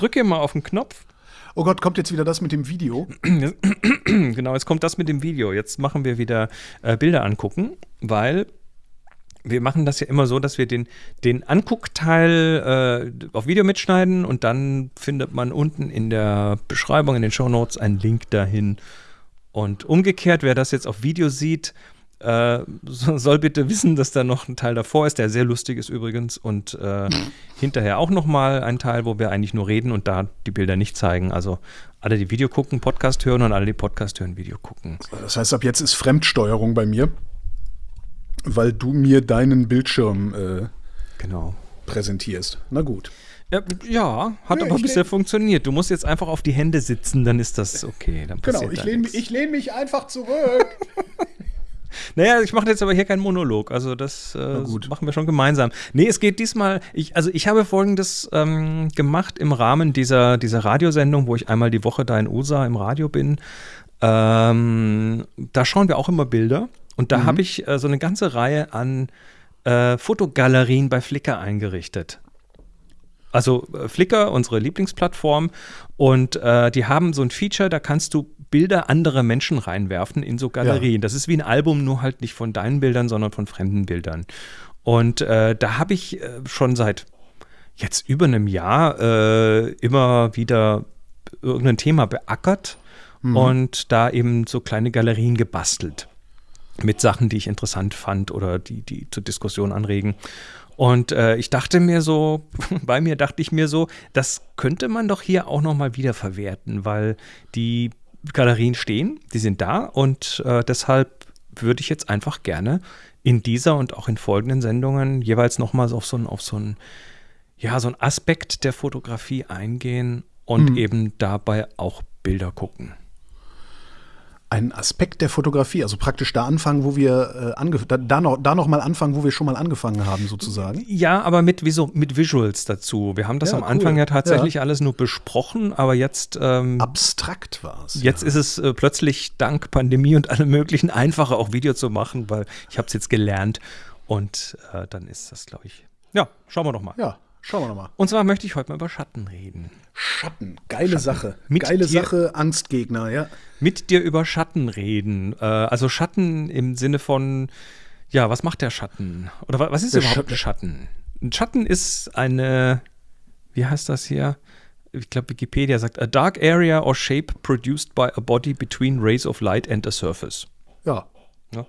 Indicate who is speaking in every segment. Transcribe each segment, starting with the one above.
Speaker 1: drücke hier mal auf den Knopf.
Speaker 2: Oh Gott, kommt jetzt wieder das mit dem Video?
Speaker 1: genau, jetzt kommt das mit dem Video. Jetzt machen wir wieder äh, Bilder angucken, weil wir machen das ja immer so, dass wir den, den Anguckteil äh, auf Video mitschneiden und dann findet man unten in der Beschreibung, in den Show Notes einen Link dahin. Und umgekehrt, wer das jetzt auf Video sieht, äh, soll bitte wissen, dass da noch ein Teil davor ist, der sehr lustig ist übrigens und äh, hinterher auch noch mal ein Teil, wo wir eigentlich nur reden und da die Bilder nicht zeigen. Also alle, die Video gucken, Podcast hören und alle, die Podcast hören, Video gucken.
Speaker 2: Das heißt, ab jetzt ist Fremdsteuerung bei mir, weil du mir deinen Bildschirm äh,
Speaker 1: genau.
Speaker 2: präsentierst. Na gut.
Speaker 1: Ja, ja hat ja, aber bisher funktioniert. Du musst jetzt einfach auf die Hände sitzen, dann ist das okay.
Speaker 2: genau, ich lehne lehn mich einfach zurück.
Speaker 1: Naja, ich mache jetzt aber hier keinen Monolog. Also das äh, machen wir schon gemeinsam. Nee, es geht diesmal, ich, also ich habe folgendes ähm, gemacht im Rahmen dieser, dieser Radiosendung, wo ich einmal die Woche da in USA im Radio bin. Ähm, da schauen wir auch immer Bilder. Und da mhm. habe ich äh, so eine ganze Reihe an äh, Fotogalerien bei Flickr eingerichtet. Also äh, Flickr, unsere Lieblingsplattform, und äh, die haben so ein Feature, da kannst du Bilder anderer Menschen reinwerfen in so Galerien. Ja. Das ist wie ein Album, nur halt nicht von deinen Bildern, sondern von fremden Bildern. Und äh, da habe ich äh, schon seit jetzt über einem Jahr äh, immer wieder irgendein Thema beackert mhm. und da eben so kleine Galerien gebastelt mit Sachen, die ich interessant fand oder die, die zur Diskussion anregen. Und äh, ich dachte mir so, bei mir dachte ich mir so, das könnte man doch hier auch nochmal wiederverwerten, weil die Galerien stehen, die sind da und äh, deshalb würde ich jetzt einfach gerne in dieser und auch in folgenden Sendungen jeweils nochmal auf so einen, auf so einen, ja, so einen Aspekt der Fotografie eingehen und mhm. eben dabei auch Bilder gucken
Speaker 2: ein Aspekt der Fotografie, also praktisch da anfangen, wo wir äh, da, da, noch, da noch mal anfangen, wo wir schon mal angefangen haben, sozusagen.
Speaker 1: Ja, aber mit, Visu mit Visuals dazu. Wir haben das ja, am cool. Anfang ja tatsächlich ja. alles nur besprochen, aber jetzt ähm,
Speaker 2: abstrakt war es.
Speaker 1: Jetzt ja. ist es äh, plötzlich dank Pandemie und allem möglichen einfacher, auch Video zu machen, weil ich habe es jetzt gelernt und äh, dann ist das, glaube ich. Ja, schauen wir doch mal.
Speaker 2: Ja, schauen wir doch mal.
Speaker 1: Und zwar möchte ich heute mal über Schatten reden.
Speaker 2: Schatten, geile Schatten. Sache. Mit geile dir, Sache, Angstgegner, ja.
Speaker 1: Mit dir über Schatten reden. Äh, also Schatten im Sinne von, ja, was macht der Schatten? Oder was ist der überhaupt ein Schatten? Ein Schatten ist eine, wie heißt das hier? Ich glaube, Wikipedia sagt, a dark area or shape produced by a body between rays of light and a surface.
Speaker 2: Ja,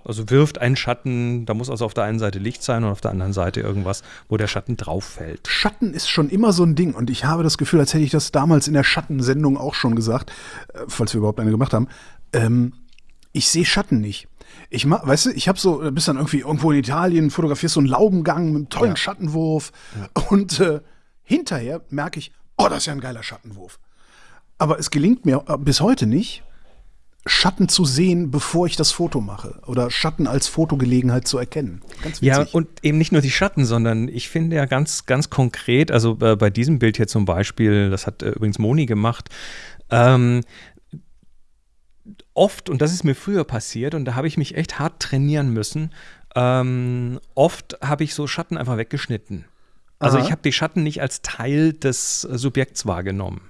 Speaker 1: also wirft einen Schatten, da muss also auf der einen Seite Licht sein und auf der anderen Seite irgendwas, wo der Schatten drauf fällt.
Speaker 2: Schatten ist schon immer so ein Ding und ich habe das Gefühl, als hätte ich das damals in der Schattensendung auch schon gesagt, äh, falls wir überhaupt eine gemacht haben. Ähm, ich sehe Schatten nicht. Ich mach, weißt du, ich habe so, bist dann irgendwie irgendwo in Italien, fotografierst so einen Laubengang mit einem tollen ja. Schattenwurf ja. und äh, hinterher merke ich, oh, das ist ja ein geiler Schattenwurf. Aber es gelingt mir äh, bis heute nicht, Schatten zu sehen, bevor ich das Foto mache. Oder Schatten als Fotogelegenheit zu erkennen.
Speaker 1: ja, und eben nicht nur die Schatten, sondern ich finde ja ganz, ganz konkret, also äh, bei diesem Bild hier zum Beispiel, das hat äh, übrigens Moni gemacht, ähm, oft, und das ist mir früher passiert, und da habe ich mich echt hart trainieren müssen, ähm, oft habe ich so Schatten einfach weggeschnitten. Also Aha. ich habe die Schatten nicht als Teil des Subjekts wahrgenommen.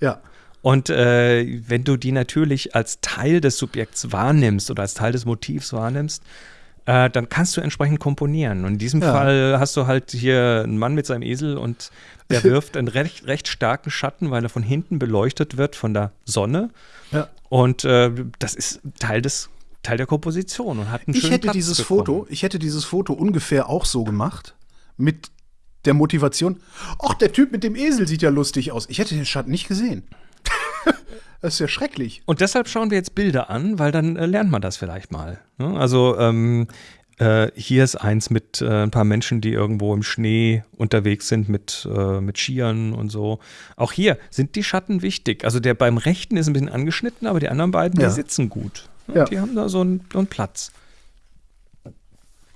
Speaker 2: Ja.
Speaker 1: Und äh, wenn du die natürlich als Teil des Subjekts wahrnimmst oder als Teil des Motivs wahrnimmst, äh, dann kannst du entsprechend komponieren. Und in diesem ja. Fall hast du halt hier einen Mann mit seinem Esel und der wirft einen recht, recht starken Schatten, weil er von hinten beleuchtet wird von der Sonne.
Speaker 2: Ja.
Speaker 1: Und äh, das ist Teil des Teil der Komposition und hat einen
Speaker 2: ich
Speaker 1: schönen
Speaker 2: hätte
Speaker 1: Platz
Speaker 2: dieses
Speaker 1: bekommen.
Speaker 2: Foto, ich hätte dieses Foto ungefähr auch so gemacht mit der Motivation. Ach, der Typ mit dem Esel sieht ja lustig aus. Ich hätte den Schatten nicht gesehen. das ist ja schrecklich.
Speaker 1: Und deshalb schauen wir jetzt Bilder an, weil dann äh, lernt man das vielleicht mal. Ne? Also ähm, äh, hier ist eins mit äh, ein paar Menschen, die irgendwo im Schnee unterwegs sind mit, äh, mit Skiern und so. Auch hier sind die Schatten wichtig. Also der beim rechten ist ein bisschen angeschnitten, aber die anderen beiden, ja. die sitzen gut. Ne? Ja. Die haben da so einen, so einen Platz.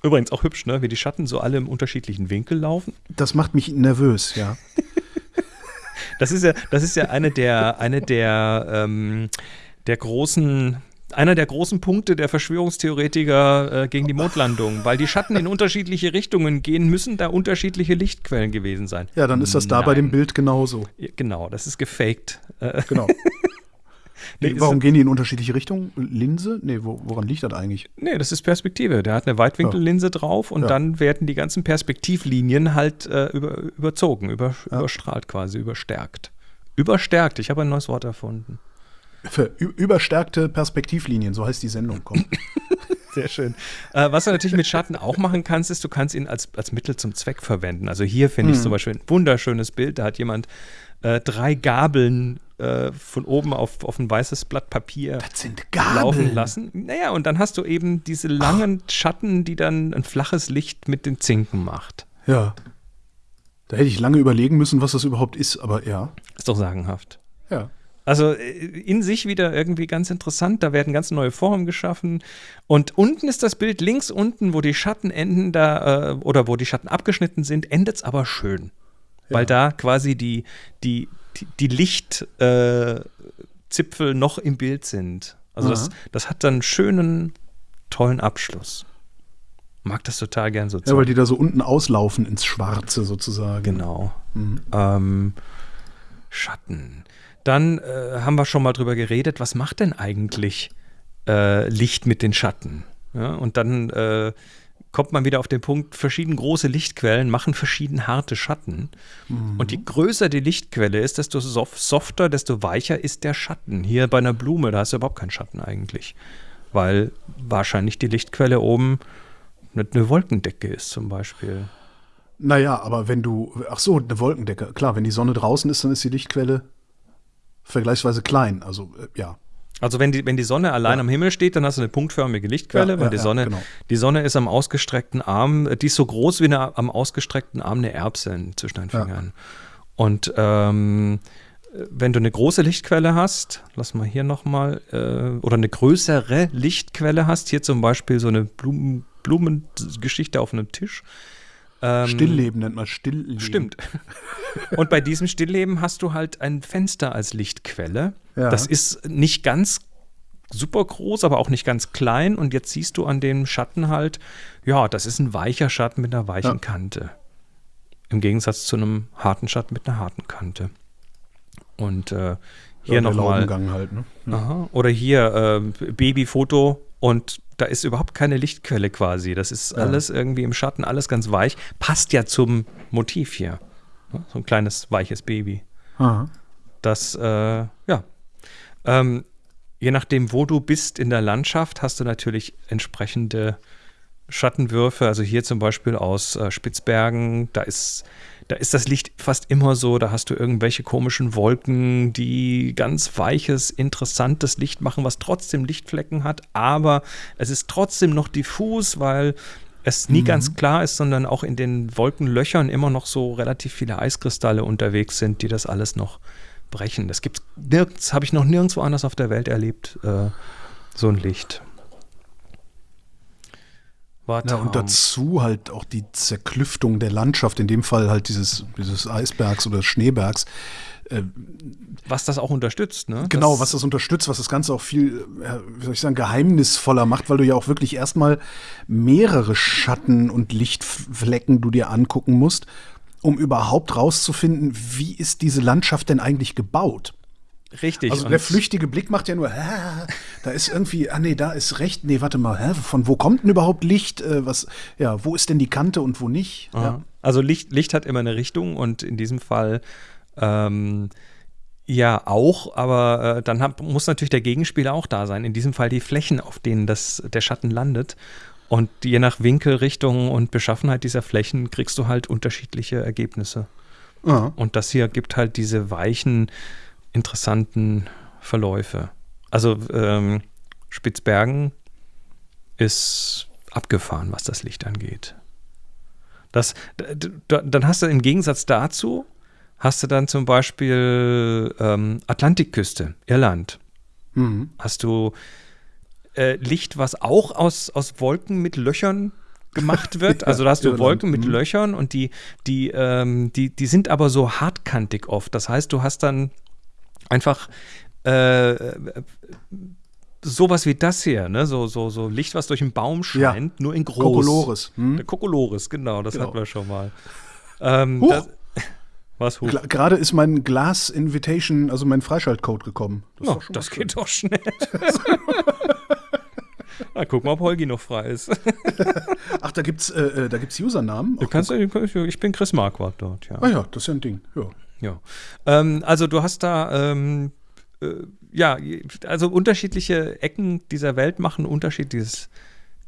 Speaker 1: Übrigens auch hübsch, ne? wie die Schatten so alle im unterschiedlichen Winkel laufen.
Speaker 2: Das macht mich nervös, ja.
Speaker 1: Das ist ja, das ist ja eine der, eine der, ähm, der großen einer der großen Punkte der Verschwörungstheoretiker äh, gegen die Mondlandung, weil die Schatten in unterschiedliche Richtungen gehen, müssen da unterschiedliche Lichtquellen gewesen sein.
Speaker 2: Ja, dann ist das da Nein. bei dem Bild genauso.
Speaker 1: Genau, das ist gefaked. Äh,
Speaker 2: genau. Nee, warum gehen die in unterschiedliche Richtungen? Linse? Nee, wo, woran liegt das eigentlich?
Speaker 1: Nee, das ist Perspektive. Der hat eine Weitwinkellinse ja. drauf und ja. dann werden die ganzen Perspektivlinien halt äh, über, überzogen, über, ja. überstrahlt quasi, überstärkt. Überstärkt, ich habe ein neues Wort erfunden.
Speaker 2: Für überstärkte Perspektivlinien, so heißt die Sendung. Komm.
Speaker 1: Sehr schön. Äh, was du natürlich mit Schatten auch machen kannst, ist, du kannst ihn als, als Mittel zum Zweck verwenden. Also hier finde ich hm. zum Beispiel ein wunderschönes Bild. Da hat jemand äh, drei Gabeln äh, von oben auf, auf ein weißes Blatt Papier laufen lassen. Naja, und dann hast du eben diese langen Ach. Schatten, die dann ein flaches Licht mit den Zinken macht.
Speaker 2: Ja. Da hätte ich lange überlegen müssen, was das überhaupt ist, aber ja.
Speaker 1: Ist doch sagenhaft.
Speaker 2: Ja.
Speaker 1: Also äh, in sich wieder irgendwie ganz interessant. Da werden ganz neue Formen geschaffen. Und unten ist das Bild links unten, wo die Schatten enden, da, äh, oder wo die Schatten abgeschnitten sind, endet es aber schön. Ja. Weil da quasi die, die, die, Lichtzipfel äh, noch im Bild sind. Also das, das hat dann einen schönen, tollen Abschluss. Mag das total gern so.
Speaker 2: Ja, weil die da so unten auslaufen ins Schwarze sozusagen.
Speaker 1: Genau. Mhm. Ähm, Schatten. Dann äh, haben wir schon mal drüber geredet, was macht denn eigentlich äh, Licht mit den Schatten? Ja, und dann äh, kommt man wieder auf den Punkt, verschieden große Lichtquellen machen verschieden harte Schatten. Mhm. Und je größer die Lichtquelle ist, desto softer, desto weicher ist der Schatten. Hier bei einer Blume, da hast du überhaupt keinen Schatten eigentlich. Weil wahrscheinlich die Lichtquelle oben eine Wolkendecke ist zum Beispiel.
Speaker 2: Naja, aber wenn du, ach so, eine Wolkendecke, klar, wenn die Sonne draußen ist, dann ist die Lichtquelle vergleichsweise klein. Also äh, ja.
Speaker 1: Also wenn die, wenn die Sonne allein ja. am Himmel steht, dann hast du eine punktförmige Lichtquelle, ja, weil ja, die Sonne, genau. die Sonne ist am ausgestreckten Arm, die ist so groß wie eine, am ausgestreckten Arm eine Erbse zwischen den Fingern. Und ähm, wenn du eine große Lichtquelle hast, lass mal hier nochmal, äh, oder eine größere Lichtquelle hast, hier zum Beispiel so eine Blumen, Blumengeschichte auf einem Tisch,
Speaker 2: ähm, Stillleben nennt man Stillleben.
Speaker 1: Stimmt. Und bei diesem Stillleben hast du halt ein Fenster als Lichtquelle. Ja. Das ist nicht ganz super groß, aber auch nicht ganz klein. Und jetzt siehst du an dem Schatten halt, ja, das ist ein weicher Schatten mit einer weichen ja. Kante. Im Gegensatz zu einem harten Schatten mit einer harten Kante. Und äh, hier ja, nochmal.
Speaker 2: Halt, ne?
Speaker 1: ja. Oder hier äh, Babyfoto und da ist überhaupt keine Lichtquelle quasi. Das ist ja. alles irgendwie im Schatten, alles ganz weich. Passt ja zum Motiv hier. So ein kleines, weiches Baby. Aha. Das, äh, ja. Ähm, je nachdem, wo du bist in der Landschaft, hast du natürlich entsprechende Schattenwürfe. Also hier zum Beispiel aus äh, Spitzbergen, da ist da ist das Licht fast immer so, da hast du irgendwelche komischen Wolken, die ganz weiches, interessantes Licht machen, was trotzdem Lichtflecken hat, aber es ist trotzdem noch diffus, weil es nie mhm. ganz klar ist, sondern auch in den Wolkenlöchern immer noch so relativ viele Eiskristalle unterwegs sind, die das alles noch brechen. Das gibt's nirgends, habe ich noch nirgendwo anders auf der Welt erlebt, äh, so ein Licht.
Speaker 2: Ja, und dazu halt auch die Zerklüftung der Landschaft, in dem Fall halt dieses, dieses Eisbergs oder Schneebergs.
Speaker 1: Äh, was das auch unterstützt, ne?
Speaker 2: Genau, das was das unterstützt, was das Ganze auch viel, wie soll ich sagen, geheimnisvoller macht, weil du ja auch wirklich erstmal mehrere Schatten und Lichtflecken du dir angucken musst, um überhaupt rauszufinden, wie ist diese Landschaft denn eigentlich gebaut.
Speaker 1: Richtig.
Speaker 2: Also der flüchtige Blick macht ja nur, hä, da ist irgendwie, ah nee, da ist recht, nee, warte mal, hä, von wo kommt denn überhaupt Licht? Äh, was, ja, wo ist denn die Kante und wo nicht? Ja.
Speaker 1: Also Licht, Licht hat immer eine Richtung und in diesem Fall ähm, ja auch, aber äh, dann hab, muss natürlich der Gegenspieler auch da sein. In diesem Fall die Flächen, auf denen das, der Schatten landet. Und je nach Winkel, Richtung und Beschaffenheit dieser Flächen kriegst du halt unterschiedliche Ergebnisse. Ja. Und das hier gibt halt diese weichen interessanten Verläufe. Also ähm, Spitzbergen ist abgefahren, was das Licht angeht. Das, dann hast du im Gegensatz dazu, hast du dann zum Beispiel ähm, Atlantikküste, Irland. Mhm. Hast du äh, Licht, was auch aus, aus Wolken mit Löchern gemacht wird. Also da hast du Wolken mit mhm. Löchern und die, die, ähm, die, die sind aber so hartkantig oft. Das heißt, du hast dann einfach äh, sowas wie das hier, ne? So, so, so Licht, was durch einen Baum scheint, ja. nur in groß.
Speaker 2: Kokolores.
Speaker 1: Hm? Kokolores, genau, das genau. hatten wir schon mal. Ähm, das,
Speaker 2: was hoch? Gerade ist mein Glas Invitation, also mein Freischaltcode gekommen.
Speaker 1: Das, oh, das geht doch schnell. Na, guck mal, ob Holgi noch frei ist.
Speaker 2: Ach, da gibt's, äh, äh da gibt's Usernamen.
Speaker 1: Du kannst, ich bin Chris Marquardt dort, ja.
Speaker 2: Ah ja, das ist ja ein Ding. Ja.
Speaker 1: Ja. Ähm, also du hast da ähm, äh, ja, also unterschiedliche Ecken dieser Welt machen unterschiedliches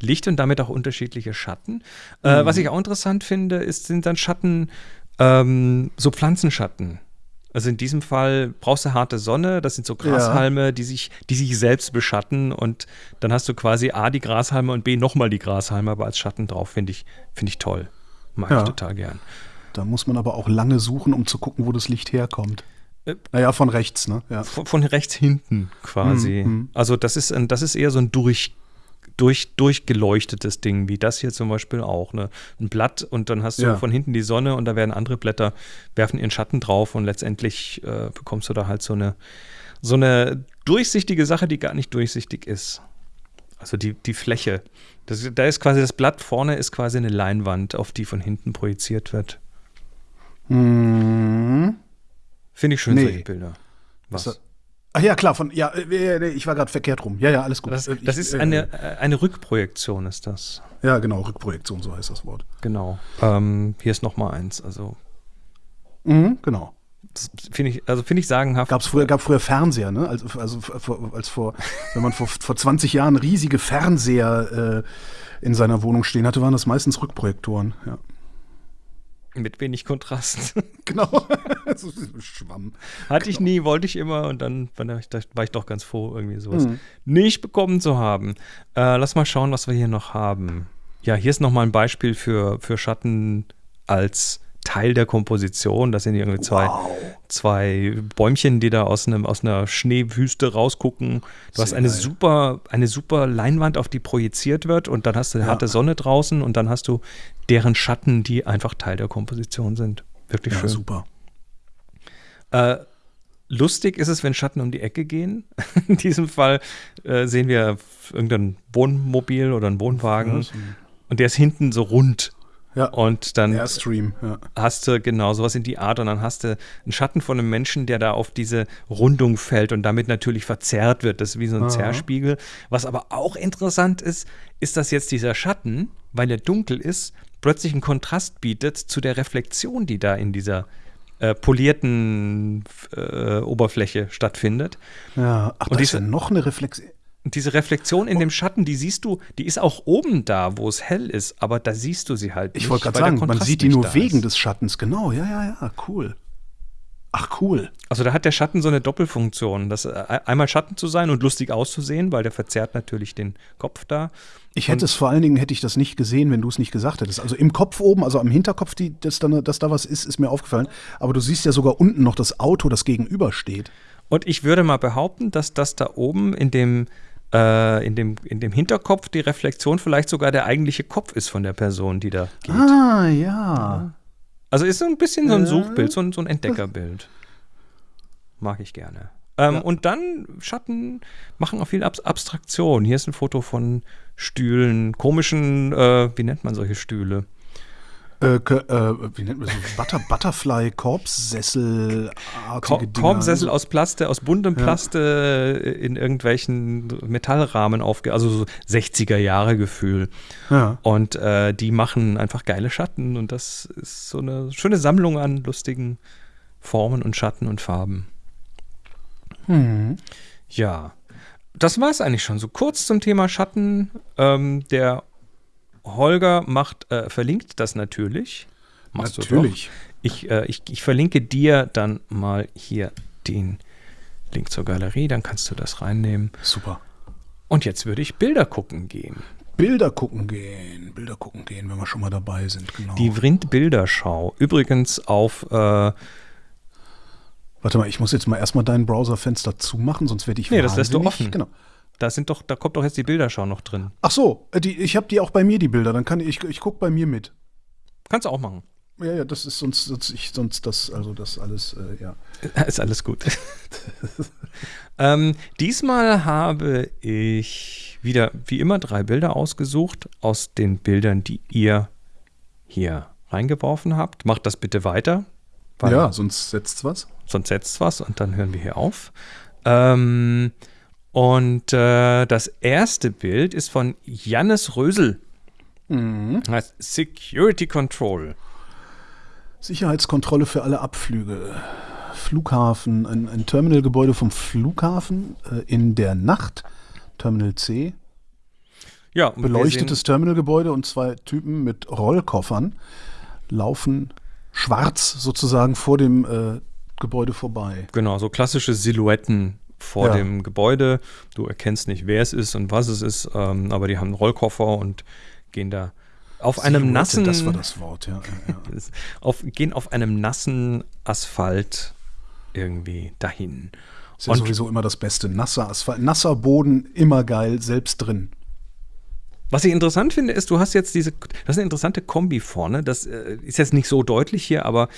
Speaker 1: Licht und damit auch unterschiedliche Schatten. Äh, mhm. Äh, was ich auch interessant finde, ist, sind dann Schatten, ähm, so Pflanzenschatten. Also in diesem Fall brauchst du harte Sonne, das sind so Grashalme, ja. die, sich, die sich selbst beschatten und dann hast du quasi A die Grashalme und B nochmal die Grashalme, aber als Schatten drauf, finde ich, find ich toll. Mag ja. ich total gern.
Speaker 2: Da muss man aber auch lange suchen, um zu gucken, wo das Licht herkommt. Äh, naja, von rechts, ne?
Speaker 1: Ja. Von, von, rechts hinten quasi. Mhm. Also das ist, ein, das ist eher so ein durch, durch, durchgeleuchtetes Ding, wie das hier zum Beispiel auch. Ne? Ein Blatt und dann hast du ja. von hinten die Sonne und da werden andere Blätter, werfen ihren Schatten drauf und letztendlich äh, bekommst du da halt so eine, so eine durchsichtige Sache, die gar nicht durchsichtig ist. Also die, die Fläche. Das, da ist quasi das Blatt vorne ist quasi eine Leinwand, auf die von hinten projiziert wird.
Speaker 2: Mhm.
Speaker 1: Finde ich schön, nee. solche Bilder.
Speaker 2: Was? Ach ja, klar, von, ja, äh, ich war gerade verkehrt rum. Ja, ja, alles gut.
Speaker 1: Das, äh, das ist eine, äh, eine Rückprojektion, ist das.
Speaker 2: Ja, genau, Rückprojektion, so heißt das Wort.
Speaker 1: Genau. Ähm, hier ist noch mal eins, also.
Speaker 2: Mhm, genau.
Speaker 1: Finde ich, also finde ich sagenhaft.
Speaker 2: Gab's früher, gab früher Fernseher, ne? Also, also als vor, wenn man vor, vor 20 Jahren riesige Fernseher äh, in seiner Wohnung stehen hatte, waren das meistens Rückprojektoren, ja.
Speaker 1: Mit wenig Kontrast.
Speaker 2: genau. so Schwamm.
Speaker 1: Hatte genau. ich nie, wollte ich immer und dann war ich, war ich doch ganz froh, irgendwie sowas mhm. nicht bekommen zu haben. Äh, lass mal schauen, was wir hier noch haben. Ja, hier ist nochmal ein Beispiel für, für Schatten als Teil der Komposition. Das sind irgendwie zwei, wow. zwei Bäumchen, die da aus, einem, aus einer Schneewüste rausgucken. Du Sehr hast eine geil. super, eine super Leinwand, auf die projiziert wird und dann hast du ja. harte Sonne draußen und dann hast du deren Schatten, die einfach Teil der Komposition sind. Wirklich ja, schön.
Speaker 2: super.
Speaker 1: Äh, lustig ist es, wenn Schatten um die Ecke gehen. In diesem Fall äh, sehen wir irgendein Wohnmobil oder einen Wohnwagen. Und der ist hinten so rund.
Speaker 2: Ja.
Speaker 1: Und dann
Speaker 2: Airstream, ja.
Speaker 1: hast du genau sowas in die Art und dann hast du einen Schatten von einem Menschen, der da auf diese Rundung fällt und damit natürlich verzerrt wird. Das ist wie so ein Aha. Zerrspiegel. Was aber auch interessant ist, ist, dass jetzt dieser Schatten, weil er dunkel ist, plötzlich einen Kontrast bietet zu der Reflexion, die da in dieser äh, polierten äh, Oberfläche stattfindet.
Speaker 2: Ja, ach, und da ist ja noch eine Reflexion.
Speaker 1: Diese Reflexion in dem Schatten, die siehst du, die ist auch oben da, wo es hell ist, aber da siehst du sie halt
Speaker 2: nicht. Ich wollte gerade sagen, man sieht die nur wegen ist. des Schattens, genau, ja, ja, ja, cool. Ach, cool.
Speaker 1: Also da hat der Schatten so eine Doppelfunktion, das äh, einmal Schatten zu sein und lustig auszusehen, weil der verzerrt natürlich den Kopf da.
Speaker 2: Ich hätte und es vor allen Dingen, hätte ich das nicht gesehen, wenn du es nicht gesagt hättest. Also im Kopf oben, also am Hinterkopf, die, dass, da, dass da was ist, ist mir aufgefallen. Aber du siehst ja sogar unten noch das Auto, das gegenübersteht.
Speaker 1: Und ich würde mal behaupten, dass das da oben in dem äh, in, dem, in dem Hinterkopf die Reflexion vielleicht sogar der eigentliche Kopf ist von der Person, die da geht.
Speaker 2: Ah, ja.
Speaker 1: Also ist so ein bisschen so ein Suchbild, so ein, so ein Entdeckerbild. Mag ich gerne. Ähm, ja. Und dann Schatten machen auch viel Ab Abstraktion. Hier ist ein Foto von Stühlen, komischen, äh, wie nennt man solche Stühle?
Speaker 2: Äh, äh, wie nennt man das? Butter, Butterfly, Korbsessel,
Speaker 1: Kor Korbsessel aus Plaste, aus buntem Plaste ja. in irgendwelchen Metallrahmen aufge, also so 60er Jahre Gefühl. Ja. Und äh, die machen einfach geile Schatten und das ist so eine schöne Sammlung an lustigen Formen und Schatten und Farben.
Speaker 2: Hm.
Speaker 1: Ja. Das war es eigentlich schon. So kurz zum Thema Schatten. Ähm, der Holger macht, äh, verlinkt das natürlich.
Speaker 2: Machst natürlich.
Speaker 1: Ich, äh, ich, ich verlinke dir dann mal hier den Link zur Galerie, dann kannst du das reinnehmen.
Speaker 2: Super.
Speaker 1: Und jetzt würde ich Bilder gucken gehen.
Speaker 2: Bilder gucken gehen, Bilder gucken gehen, wenn wir schon mal dabei sind, genau.
Speaker 1: Die Vrind Bilderschau. Übrigens auf. Äh,
Speaker 2: Warte mal, ich muss jetzt mal erstmal dein Browserfenster zumachen, sonst werde ich
Speaker 1: Nee, das lässt du offen.
Speaker 2: Genau.
Speaker 1: Da sind doch, da kommt doch jetzt die Bilderschau noch drin.
Speaker 2: Ach so, äh, die, ich habe die auch bei mir, die Bilder. Dann kann ich, ich gucke bei mir mit.
Speaker 1: Kannst du auch machen.
Speaker 2: Ja, ja, das ist sonst, sonst, ich, sonst das, also das alles, äh, ja.
Speaker 1: Ist alles gut. ähm, diesmal habe ich wieder, wie immer, drei Bilder ausgesucht aus den Bildern, die ihr hier reingeworfen habt. Macht das bitte weiter.
Speaker 2: Ja, sonst setzt was.
Speaker 1: Sonst setzt was und dann hören wir hier auf. Ähm, und äh, das erste Bild ist von Jannis Rösel. Mhm. Heißt Security Control.
Speaker 2: Sicherheitskontrolle für alle Abflüge. Flughafen, ein, ein Terminalgebäude vom Flughafen äh, in der Nacht, Terminal C. Ja, beleuchtetes Terminalgebäude und zwei Typen mit Rollkoffern laufen schwarz sozusagen vor dem äh, Gebäude vorbei.
Speaker 1: Genau, so klassische Silhouetten vor ja. dem Gebäude. Du erkennst nicht, wer es ist und was es ist, ähm, aber die haben einen Rollkoffer und gehen da auf Silhouette, einem nassen.
Speaker 2: Das war das Wort, ja. ja,
Speaker 1: ja. auf, gehen auf einem nassen Asphalt irgendwie dahin.
Speaker 2: Ist ja und sowieso immer das Beste. Nasser Asphalt, nasser Boden, immer geil, selbst drin.
Speaker 1: Was ich interessant finde, ist, du hast jetzt diese, das ist eine interessante Kombi vorne. Das äh, ist jetzt nicht so deutlich hier, aber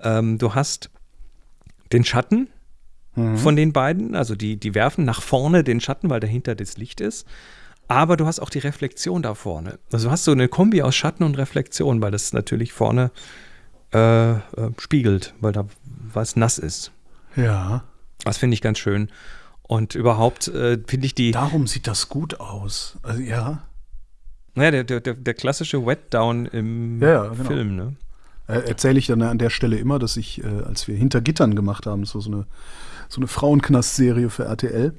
Speaker 1: ähm, du hast den Schatten mhm. von den beiden, also die, die werfen nach vorne den Schatten, weil dahinter das Licht ist. Aber du hast auch die Reflexion da vorne. Also du hast so eine Kombi aus Schatten und Reflexion, weil das natürlich vorne äh, äh, spiegelt, weil da was nass ist.
Speaker 2: Ja.
Speaker 1: Das finde ich ganz schön. Und überhaupt äh, finde ich die.
Speaker 2: Darum sieht das gut aus. Also, ja.
Speaker 1: Naja, der, der, der klassische Wetdown im ja, ja, genau. Film, ne?
Speaker 2: Erzähle ich dann an der Stelle immer, dass ich, äh, als wir Hinter Gittern gemacht haben, das war so eine, so eine Frauenknast-Serie für RTL,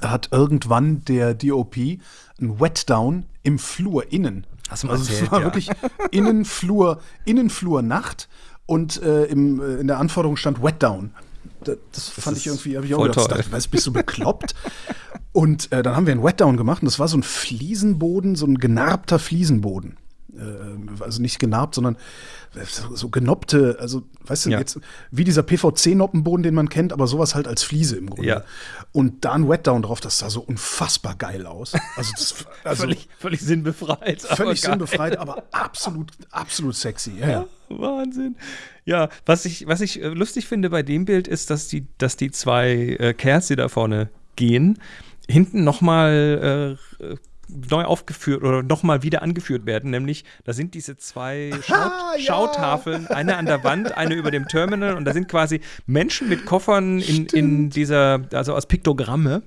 Speaker 2: hat irgendwann der DOP ein Wetdown im Flur innen.
Speaker 1: Hast du mal also
Speaker 2: es war ja. wirklich Innenflur, Innenflur Nacht und äh, im, äh, in der Anforderung stand Wetdown. Das, das fand ich irgendwie, habe ich auch gedacht, dachte, weißt, bist du bekloppt? und äh, dann haben wir einen Wetdown gemacht und das war so ein Fliesenboden, so ein genarbter Fliesenboden. Äh, also nicht genarbt, sondern so genoppte, also weißt du, ja. jetzt wie dieser PVC-Noppenboden, den man kennt, aber sowas halt als Fliese im Grunde. Ja. Und da ein Wetdown drauf, das sah so unfassbar geil aus. Also, das,
Speaker 1: also völlig, völlig sinnbefreit.
Speaker 2: Völlig sinnbefreit, aber absolut, absolut sexy. Ja, ja.
Speaker 1: Wahnsinn. Ja, was ich, was ich äh, lustig finde bei dem Bild ist, dass die, dass die zwei äh, Kerls, die da vorne gehen, hinten nochmal äh, neu aufgeführt oder nochmal wieder angeführt werden, nämlich da sind diese zwei Schaut ah, ja. Schautafeln, eine an der Wand, eine über dem Terminal und da sind quasi Menschen mit Koffern in, in dieser, also aus Piktogramme.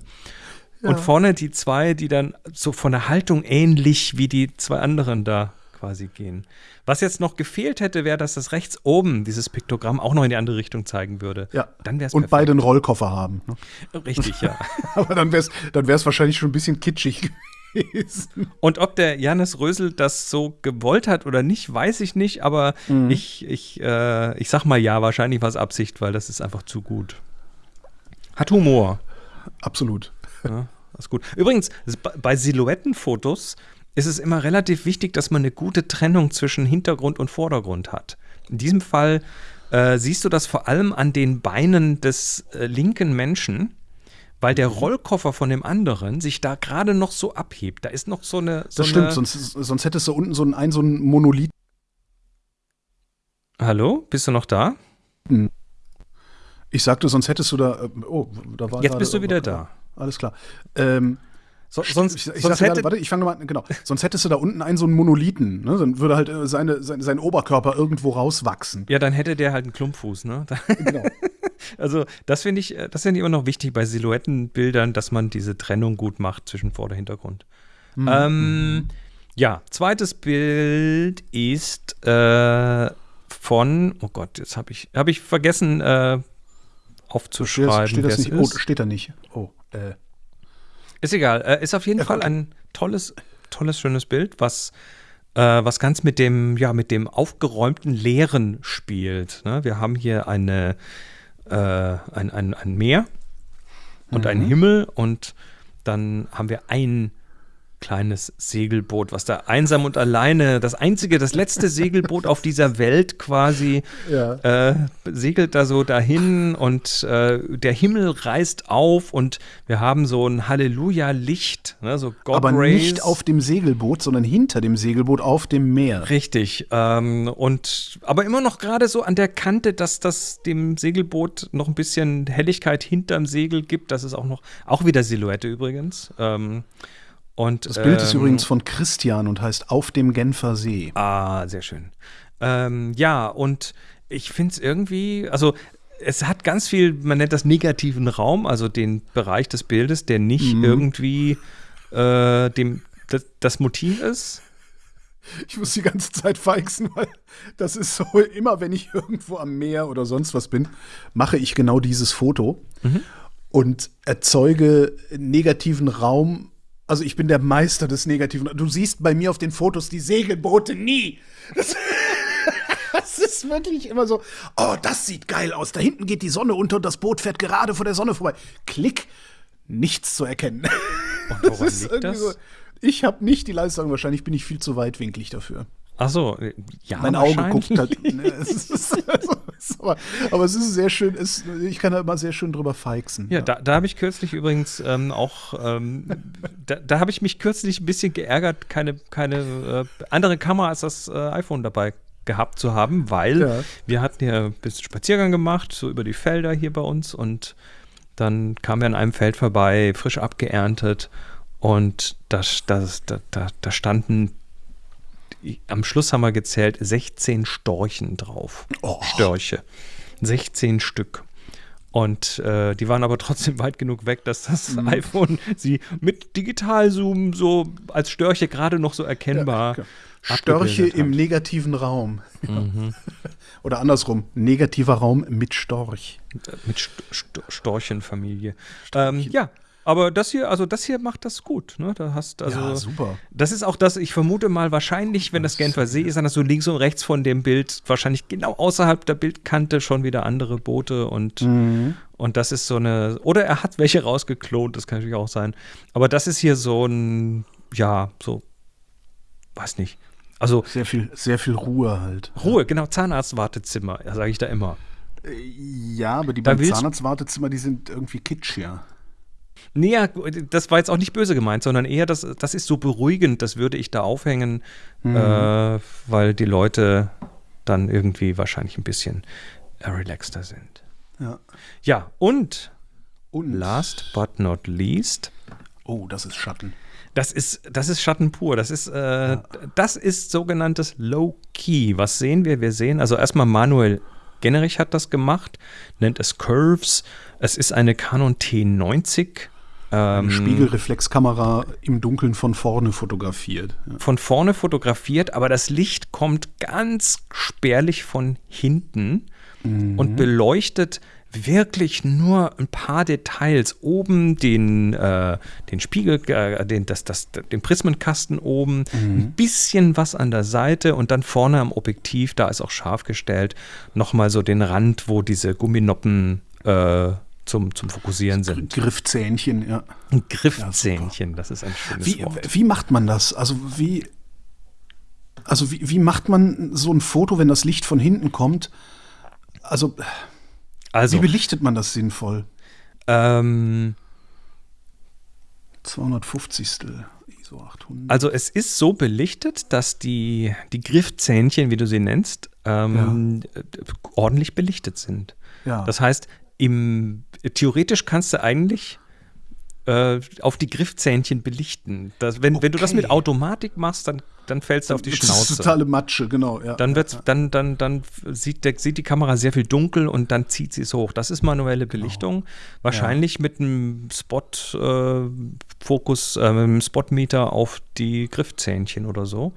Speaker 1: Ja. Und vorne die zwei, die dann so von der Haltung ähnlich wie die zwei anderen da quasi gehen. Was jetzt noch gefehlt hätte, wäre, dass das rechts oben dieses Piktogramm auch noch in die andere Richtung zeigen würde.
Speaker 2: Ja. Dann wär's Und perfekt. beide einen Rollkoffer haben.
Speaker 1: Ne? Richtig, ja.
Speaker 2: Aber dann wäre es dann wahrscheinlich schon ein bisschen kitschig
Speaker 1: gewesen. Und ob der Janis Rösel das so gewollt hat oder nicht, weiß ich nicht, aber mhm. ich, ich, äh, ich sag mal ja, wahrscheinlich war es Absicht, weil das ist einfach zu gut. Hat Humor.
Speaker 2: Absolut.
Speaker 1: Ja, ist gut. Übrigens, bei Silhouettenfotos ist es immer relativ wichtig, dass man eine gute Trennung zwischen Hintergrund und Vordergrund hat. In diesem Fall äh, siehst du das vor allem an den Beinen des äh, linken Menschen weil der mhm. Rollkoffer von dem anderen sich da gerade noch so abhebt. Da ist noch so eine. So
Speaker 2: das stimmt, sonst, sonst hättest du unten so ein, so ein Monolith.
Speaker 1: Hallo, bist du noch da? Hm.
Speaker 2: Ich sagte, sonst hättest du da. Äh, oh,
Speaker 1: da war Jetzt bist du wieder da.
Speaker 2: Alles klar. Ähm, so, sonst, ich, ich sonst hätte, gerade, warte, ich fange nochmal, genau. Sonst hättest du da unten einen so einen Monolithen, ne? Dann würde halt äh, seine, sein, sein Oberkörper irgendwo rauswachsen.
Speaker 1: Ja, dann hätte der halt einen Klumpfuß, ne? Genau. also, das finde ich, äh, das finde ich immer noch wichtig bei Silhouettenbildern, dass man diese Trennung gut macht zwischen Vorder- und Hintergrund. Mhm. Ähm, ja, zweites Bild ist äh, von, oh Gott, jetzt habe ich, hab ich vergessen äh, aufzuschreiben.
Speaker 2: Steht, steht das nicht? Oh, steht da nicht. Oh, äh.
Speaker 1: Ist egal. Äh, ist auf jeden Fall ein tolles, tolles, schönes Bild, was, äh, was ganz mit dem, ja, mit dem aufgeräumten Leeren spielt. Ne? Wir haben hier eine, äh, ein, ein, ein Meer und mhm. einen Himmel und dann haben wir ein kleines Segelboot, was da einsam und alleine, das einzige, das letzte Segelboot auf dieser Welt quasi, ja. äh, segelt da so dahin und äh, der Himmel reißt auf und wir haben so ein Halleluja-Licht, ne, so
Speaker 2: God Aber Rays. nicht auf dem Segelboot, sondern hinter dem Segelboot auf dem Meer.
Speaker 1: Richtig. Ähm, und aber immer noch gerade so an der Kante, dass das dem Segelboot noch ein bisschen Helligkeit hinterm Segel gibt. Das ist auch noch, auch wieder Silhouette übrigens. Ähm, und,
Speaker 2: das Bild ähm, ist übrigens von Christian und heißt Auf dem Genfer See.
Speaker 1: Ah, sehr schön. Ähm, ja, und ich finde es irgendwie, also es hat ganz viel, man nennt das negativen Raum, also den Bereich des Bildes, der nicht mhm. irgendwie äh, dem, das, das Motiv ist.
Speaker 2: Ich muss die ganze Zeit feixen, weil das ist so, immer wenn ich irgendwo am Meer oder sonst was bin, mache ich genau dieses Foto mhm. und erzeuge negativen Raum also ich bin der Meister des Negativen. Du siehst bei mir auf den Fotos die Segelboote nie. Das, das, ist wirklich immer so, oh, das sieht geil aus. Da hinten geht die Sonne unter und das Boot fährt gerade vor der Sonne vorbei. Klick, nichts zu erkennen. Und woran das liegt das? So, ich habe nicht die Leistung, wahrscheinlich bin ich viel zu weitwinklig dafür.
Speaker 1: Ach so,
Speaker 2: ja. Mein Auge guckt halt. Ne, es ist, aber, aber, es ist sehr schön, es, ich kann da immer sehr schön drüber feixen.
Speaker 1: Ja, ja. da, da habe ich kürzlich übrigens ähm, auch, ähm, da, da habe ich mich kürzlich ein bisschen geärgert, keine, keine äh, andere Kamera als das äh, iPhone dabei gehabt zu haben, weil ja. wir hatten ja ein bisschen Spaziergang gemacht, so über die Felder hier bei uns und dann kamen wir an einem Feld vorbei, frisch abgeerntet und da, das, da, da, da standen am Schluss haben wir gezählt 16 Storchen drauf. Oh. Störche. 16 Stück. Und äh, die waren aber trotzdem weit genug weg, dass das mhm. iPhone sie mit Digitalzoom so als Störche gerade noch so erkennbar. Ja,
Speaker 2: Störche im negativen Raum. Mhm. Oder andersrum, negativer Raum mit Storch.
Speaker 1: Mit St St Storchenfamilie. Ähm, ja, aber das hier, also das hier macht das gut. Ne? Da hast also, ja,
Speaker 2: super.
Speaker 1: Das ist auch das, ich vermute mal, wahrscheinlich, wenn das Genfer See ist, dann hast du links und rechts von dem Bild, wahrscheinlich genau außerhalb der Bildkante schon wieder andere Boote und, mhm. und das ist so eine, oder er hat welche rausgeklont, das kann natürlich auch sein. Aber das ist hier so ein, ja, so, weiß nicht. Also
Speaker 2: sehr viel, sehr viel Ruhe halt.
Speaker 1: Ruhe, genau, Zahnarztwartezimmer, sage ich da immer.
Speaker 2: Äh, ja, aber die beim Zahnarztwartezimmer, die sind irgendwie kitsch, ja.
Speaker 1: Nee, ja, das war jetzt auch nicht böse gemeint, sondern eher, das, das ist so beruhigend, das würde ich da aufhängen, mhm. äh, weil die Leute dann irgendwie wahrscheinlich ein bisschen äh, relaxter sind.
Speaker 2: Ja.
Speaker 1: Ja, und, und last but not least.
Speaker 2: Oh, das ist Schatten.
Speaker 1: Das ist, das ist Schatten pur. Das ist, äh, ja. das ist sogenanntes Low Key. Was sehen wir? Wir sehen, also erstmal Manuel Generich hat das gemacht, nennt es Curves. Es ist eine Canon T90.
Speaker 2: Ähm, Spiegelreflexkamera im Dunkeln von vorne fotografiert.
Speaker 1: Ja. Von vorne fotografiert, aber das Licht kommt ganz spärlich von hinten mhm. und beleuchtet wirklich nur ein paar Details. Oben den, äh, den Spiegel, äh, den, das, das, den Prismenkasten oben, mhm. ein bisschen was an der Seite und dann vorne am Objektiv, da ist auch scharf gestellt, nochmal so den Rand, wo diese Gumminoppen äh, zum, zum Fokussieren sind.
Speaker 2: Griffzähnchen, ja.
Speaker 1: Ein Griffzähnchen, ja, das ist ein schönes
Speaker 2: wie,
Speaker 1: Wort.
Speaker 2: Wie macht man das? Also wie, also wie, wie macht man so ein Foto, wenn das Licht von hinten kommt? Also, also wie belichtet man das sinnvoll?
Speaker 1: Ähm,
Speaker 2: 250. ISO 800.
Speaker 1: Also es ist so belichtet, dass die, die Griffzähnchen, wie du sie nennst, ähm, ja. ordentlich belichtet sind. Ja. Das heißt, im, theoretisch kannst du eigentlich äh, auf die Griffzähnchen belichten. Das, wenn, okay. wenn du das mit Automatik machst, dann, dann fällst du auf die das Schnauze. Das ist
Speaker 2: totale Matsche, genau. Ja,
Speaker 1: dann, wird's, dann, dann, dann sieht, der, sieht die Kamera sehr viel dunkel und dann zieht sie es hoch. Das ist manuelle genau. Belichtung. Genau. Wahrscheinlich ja. mit einem Spot-Fokus, äh, äh, Spotmeter auf die Griffzähnchen oder so.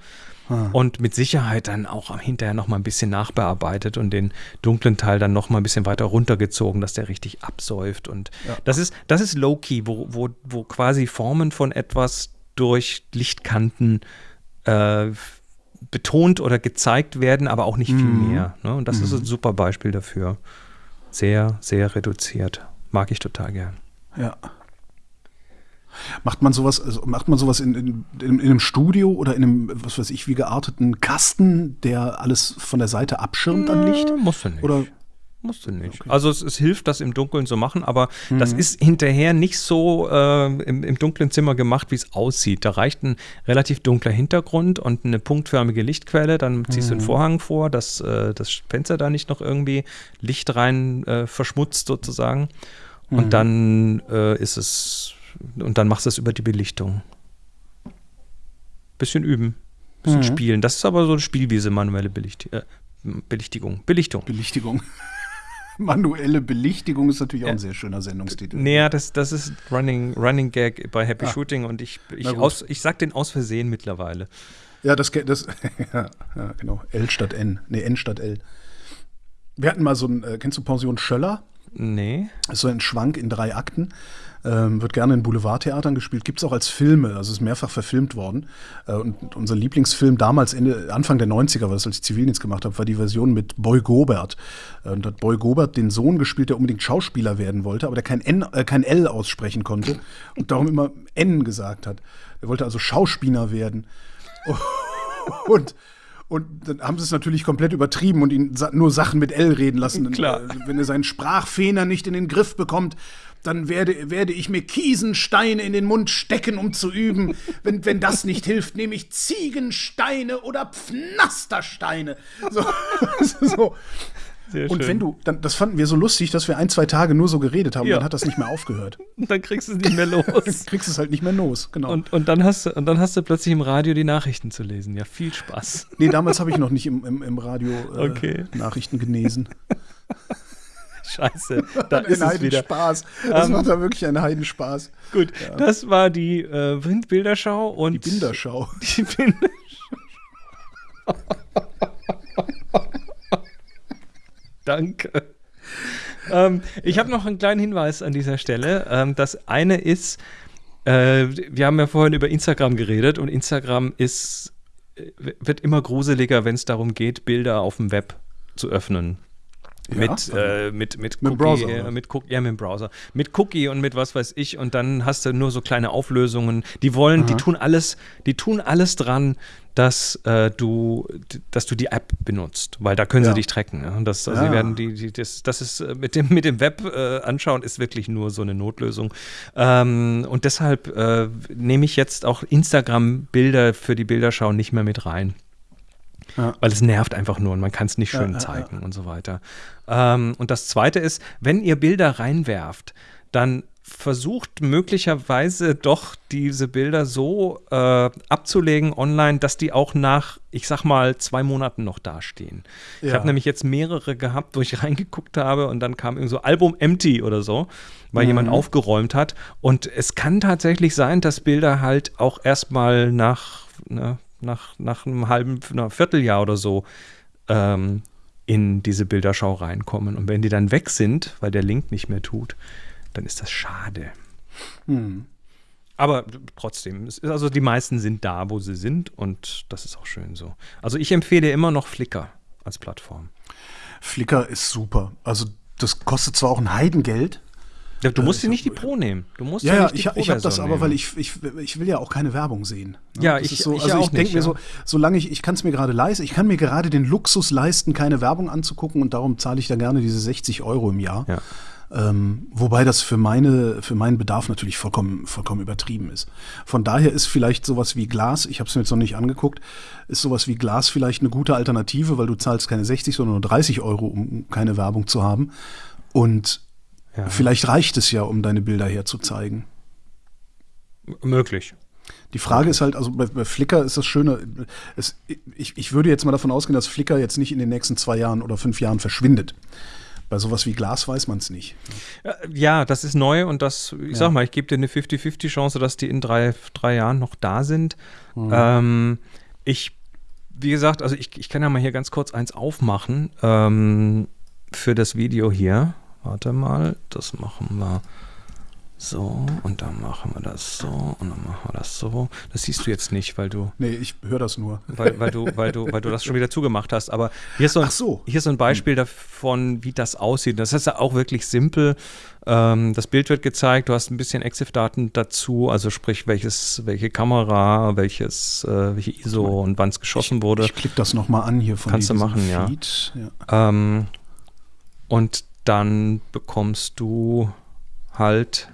Speaker 1: Ah. Und mit Sicherheit dann auch hinterher noch mal ein bisschen nachbearbeitet und den dunklen Teil dann noch mal ein bisschen weiter runtergezogen, dass der richtig absäuft. Und ja. das ist, das ist Low-Key, wo, wo, wo quasi Formen von etwas durch Lichtkanten äh, betont oder gezeigt werden, aber auch nicht viel mhm. mehr. Ne? Und das mhm. ist ein super Beispiel dafür. Sehr, sehr reduziert. Mag ich total gern.
Speaker 2: Ja. Macht man sowas, also macht man sowas in, in, in, einem Studio oder in einem, was weiß ich, wie gearteten Kasten, der alles von der Seite abschirmt an Licht?
Speaker 1: Musst du nicht. Oder Musst du nicht. Okay. Also es, es, hilft, das im Dunkeln zu machen, aber mhm. das ist hinterher nicht so äh, im, im, dunklen Zimmer gemacht, wie es aussieht. Da reicht ein relativ dunkler Hintergrund und eine punktförmige Lichtquelle. Dann ziehst mhm. du einen mhm. Vorhang vor, dass äh, das Fenster da nicht noch irgendwie Licht rein äh, verschmutzt sozusagen. Und mhm. dann äh, ist es, und dann machst du es über die Belichtung. Bisschen üben, bisschen mhm. spielen. Das ist aber so eine Spielwiese, manuelle Belicht äh, Belichtigung. Belichtung.
Speaker 2: Belichtigung. Manuelle Belichtigung ist natürlich auch ein sehr schöner Sendungstitel.
Speaker 1: Naja, das, das ist Running, Running Gag bei Happy ah. Shooting und ich, ich, aus, ich sag den aus Versehen mittlerweile.
Speaker 2: Ja, das, das ja, ja, genau. L statt N. Nee, N statt L. Wir hatten mal so ein, äh, kennst du Pension Schöller?
Speaker 1: Nee.
Speaker 2: Das ist so ein Schwank in drei Akten. Ähm, wird gerne in Boulevardtheatern gespielt, gibt es auch als Filme, also ist mehrfach verfilmt worden. Äh, und unser Lieblingsfilm damals, Ende, Anfang der 90er, was ich als Zivildienst gemacht habe, war die Version mit Boy Gobert. Äh, und hat Boy Gobert den Sohn gespielt, der unbedingt Schauspieler werden wollte, aber der kein, N, äh, kein L aussprechen konnte und darum immer N gesagt hat. Er wollte also Schauspieler werden. und und dann haben sie es natürlich komplett übertrieben und ihn nur Sachen mit L reden lassen.
Speaker 1: Klar.
Speaker 2: Wenn er seinen Sprachfehler nicht in den Griff bekommt, dann werde, werde ich mir Kiesensteine in den Mund stecken, um zu üben. Wenn, wenn das nicht hilft, nehme ich Ziegensteine oder Pfnastersteine. So. so. Und wenn du, dann, das fanden wir so lustig, dass wir ein, zwei Tage nur so geredet haben, ja. dann hat das nicht mehr aufgehört.
Speaker 1: Und dann kriegst du es nicht mehr los. dann
Speaker 2: kriegst du es halt nicht mehr los, genau.
Speaker 1: Und, und, dann hast du, und dann hast du plötzlich im Radio die Nachrichten zu lesen. Ja, viel Spaß.
Speaker 2: Nee, damals habe ich noch nicht im, im, im Radio äh, okay. Nachrichten gelesen.
Speaker 1: Scheiße, da ist es wieder.
Speaker 2: Spaß. Das um, macht da wirklich einen Heidenspaß.
Speaker 1: Gut, ja. das war die äh, Windbilderschau und
Speaker 2: die Bilderschau.
Speaker 1: Die Bilderschau. Danke. Ähm, ich habe noch einen kleinen Hinweis an dieser Stelle. Ähm, das eine ist, äh, wir haben ja vorhin über Instagram geredet und Instagram ist, äh, wird immer gruseliger, wenn es darum geht, Bilder auf dem Web zu öffnen. Ja, mit, äh, mit, mit,
Speaker 2: mit, Cookie, Browser,
Speaker 1: äh, mit Cookie, ja, mit dem Browser. Mit Cookie und mit was weiß ich und dann hast du nur so kleine Auflösungen. Die wollen, Aha. die tun alles, die tun alles dran, dass äh, du, dass du die App benutzt, weil da können ja. sie dich tracken. Ne? Das, also ja. sie werden die, die, das, das ist äh, mit dem, mit dem Web äh, anschauen, ist wirklich nur so eine Notlösung. Ähm, und deshalb äh, nehme ich jetzt auch Instagram-Bilder für die Bilderschau nicht mehr mit rein. Ja. Weil es nervt einfach nur und man kann es nicht schön ja, zeigen und so weiter. Ähm, und das Zweite ist, wenn ihr Bilder reinwerft, dann versucht möglicherweise doch diese Bilder so äh, abzulegen online, dass die auch nach, ich sag mal, zwei Monaten noch dastehen. Ja. Ich habe nämlich jetzt mehrere gehabt, wo ich reingeguckt habe und dann kam irgendwie so Album Empty oder so, weil mhm. jemand aufgeräumt hat. Und es kann tatsächlich sein, dass Bilder halt auch erstmal nach ne, nach, nach einem halben, einem Vierteljahr oder so ähm, in diese Bilderschau reinkommen. Und wenn die dann weg sind, weil der Link nicht mehr tut, dann ist das schade. Hm. Aber trotzdem, also die meisten sind da, wo sie sind und das ist auch schön so. Also ich empfehle immer noch Flickr als Plattform.
Speaker 2: Flickr ist super. Also das kostet zwar auch ein Heidengeld,
Speaker 1: Du musst dir nicht die Pro nehmen. Du musst
Speaker 2: ja, ja, ich, ich habe das aber, weil ich, ich, ich will ja auch keine Werbung sehen.
Speaker 1: Ne? Ja, ich,
Speaker 2: so, ich also ich denke mir
Speaker 1: ja.
Speaker 2: so, solange ich, ich kann es mir gerade leisten, ich kann mir gerade den Luxus leisten, keine Werbung anzugucken und darum zahle ich da gerne diese 60 Euro im Jahr.
Speaker 1: Ja.
Speaker 2: Ähm, wobei das für meine, für meinen Bedarf natürlich vollkommen, vollkommen übertrieben ist. Von daher ist vielleicht sowas wie Glas, ich habe es mir jetzt noch nicht angeguckt, ist sowas wie Glas vielleicht eine gute Alternative, weil du zahlst keine 60, sondern nur 30 Euro, um keine Werbung zu haben. Und ja. Vielleicht reicht es ja, um deine Bilder herzuzeigen.
Speaker 1: Möglich.
Speaker 2: Die Frage ist halt, also bei, bei Flickr ist das Schöne, es, ich, ich würde jetzt mal davon ausgehen, dass Flickr jetzt nicht in den nächsten zwei Jahren oder fünf Jahren verschwindet. Bei sowas wie Glas weiß man es nicht.
Speaker 1: Ja, das ist neu und das, ich ja. sag mal, ich gebe dir eine 50-50-Chance, dass die in drei, drei Jahren noch da sind. Mhm. Ähm, ich, wie gesagt, also ich, ich kann ja mal hier ganz kurz eins aufmachen ähm, für das Video hier. Warte mal, das machen wir so und dann machen wir das so und dann machen wir das so. Das siehst du jetzt nicht, weil du.
Speaker 2: Nee, ich höre das nur.
Speaker 1: Weil, weil, du, weil, du, weil du das schon wieder zugemacht hast. Aber hier ist so ein, so. Hier ist so ein Beispiel davon, wie das aussieht. Das ist ja auch wirklich simpel. Ähm, das Bild wird gezeigt, du hast ein bisschen EXIF-Daten dazu, also sprich, welches, welche Kamera, welches, äh, welche ISO und wann es geschossen wurde. Ich
Speaker 2: klicke das nochmal an hier von
Speaker 1: Kannst du machen, Feed. ja. ja. Ähm, und dann bekommst du halt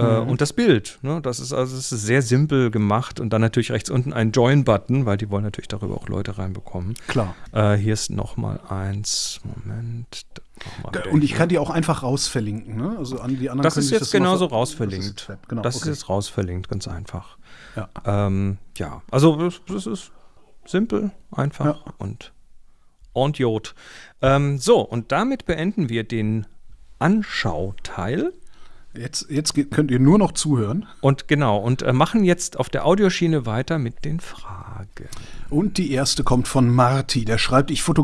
Speaker 1: äh, mhm. und das Bild. Ne? Das ist also das ist sehr simpel gemacht und dann natürlich rechts unten ein Join-Button, weil die wollen natürlich darüber auch Leute reinbekommen.
Speaker 2: Klar.
Speaker 1: Äh, hier ist noch mal eins. Moment.
Speaker 2: Und ich kann die auch einfach rausverlinken, ne? Also an die anderen.
Speaker 1: Das ist jetzt das genauso rausverlinkt. Das ist, genau, das okay. ist jetzt rausverlinkt, ganz einfach. Ja. Ähm, ja, also das, das, ist simpel, einfach ja. und und Jod. Ähm, so, und damit beenden wir den Anschauteil.
Speaker 2: Jetzt, jetzt könnt ihr nur noch zuhören.
Speaker 1: Und genau, und äh, machen jetzt auf der Audioschiene weiter mit den Fragen.
Speaker 2: Und die erste kommt von Marty, der schreibt, ich fotografiere